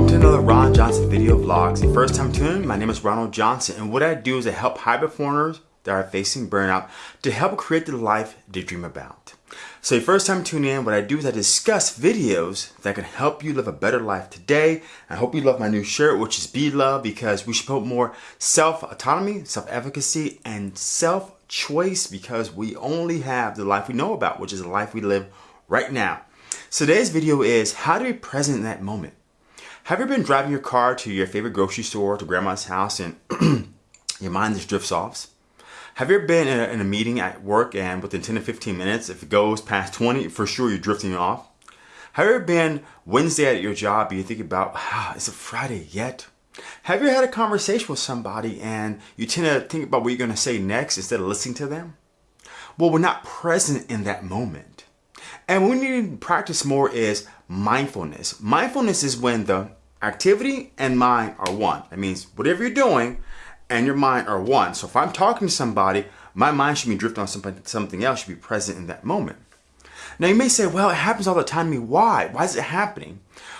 Welcome to another Ron Johnson video vlogs. First time tuning in, my name is Ronald Johnson and what I do is I help high performers that are facing burnout to help create the life they dream about. So first time tuning in, what I do is I discuss videos that can help you live a better life today. I hope you love my new shirt, which is Be Love, because we should put more self-autonomy, self-efficacy, and self-choice because we only have the life we know about, which is the life we live right now. So today's video is how to be present in that moment. Have you been driving your car to your favorite grocery store, to grandma's house, and your mind just drifts off? Have you ever been in a, in a, meeting at work and within 10 to 15 minutes, if it goes past 20, for sure you're drifting off? Have you ever been Wednesday at your job and you think about, ah, is it Friday yet? Have you had a conversation with somebody and you tend to think about what you're going to say next instead of listening to them? Well, we're not present in that moment. And what we need to practice more is mindfulness. Mindfulness is when the activity and mind are one. That means whatever you're doing and your mind are one. So if I'm talking to somebody, my mind should be drifting on something something else, should be present in that moment. Now you may say, well, it happens all the time to me. Why? Why is it happening?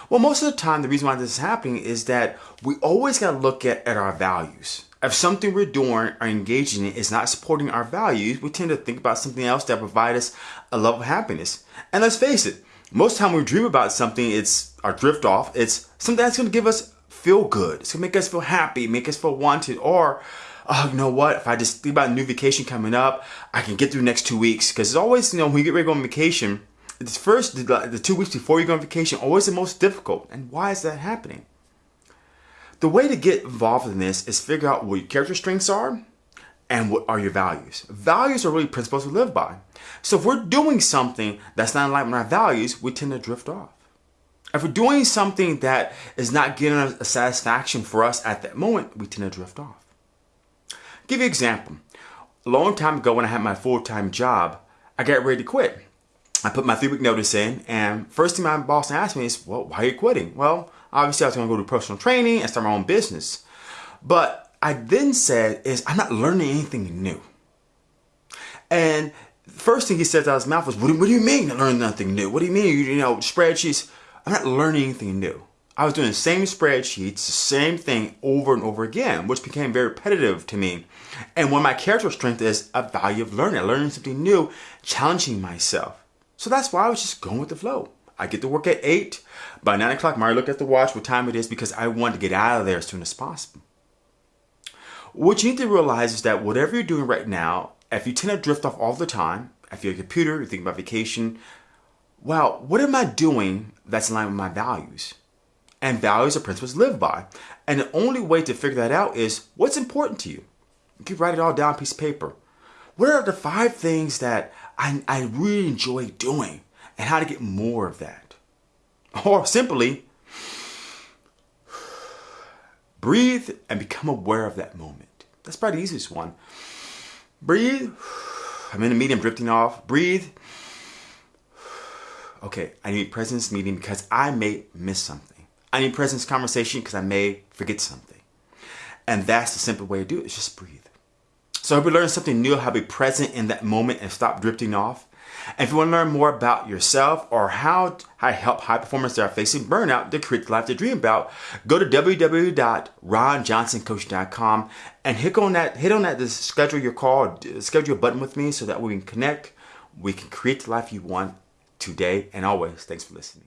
Well, most of the time, the reason why this is happening is that we always got to look at, at our values. If something we're doing or engaging in is not supporting our values, we tend to think about something else that provides us a level of happiness. And let's face it, most time we dream about something, it's our drift off. It's something that's going to give us feel good. It's going to make us feel happy, make us feel wanted. Or, oh, you know what? If I just think about a new vacation coming up, I can get through the next two weeks. Because it's always, you know, when you get ready to go on vacation, it's first, the, the two weeks before you go on vacation, always the most difficult. And why is that happening? The way to get involved in this is figure out what your character strengths are and what are your values. Values are really principles we live by. So if we're doing something that's not in line with our values, we tend to drift off. If we're doing something that is not giving us a satisfaction for us at that moment, we tend to drift off. I'll give you an example. A long time ago when I had my full-time job, I got ready to quit. I put my three-week notice in, and first thing my boss asked me is, well, why are you quitting? Well, Obviously, I was going to go to personal training and start my own business. But I then said is I'm not learning anything new. And first thing he said out of his mouth was, what do, what do you mean learn nothing new? What do you mean, you, you know, spreadsheets? I'm not learning anything new. I was doing the same spreadsheets, the same thing over and over again, which became very repetitive to me. And one of my character strength is a value of learning, learning something new, challenging myself. So that's why I was just going with the flow. I get to work at 8. By 9 o'clock, Mari look at the watch, what time it is, because I want to get out of there as soon as possible. What you need to realize is that whatever you're doing right now, if you tend to drift off all the time, if you're a computer, you're thinking about vacation, well, what am I doing that's in line with my values? And values are principles live by. And the only way to figure that out is what's important to you. You can write it all down on a piece of paper. What are the five things that I, I really enjoy doing? and how to get more of that. Or simply, breathe and become aware of that moment. That's probably the easiest one. Breathe. I'm in a meeting, drifting off. Breathe. Okay, I need presence meeting because I may miss something. I need presence conversation because I may forget something. And that's the simple way to do it, is just breathe. So I hope you learn something new, how to be present in that moment and stop drifting off. And if you want to learn more about yourself or how I help high performers that are facing burnout to create the life they dream about, go to www.ronjohnsoncoach.com and hit on that, hit on that to schedule your call, schedule a button with me so that we can connect, we can create the life you want today and always. Thanks for listening.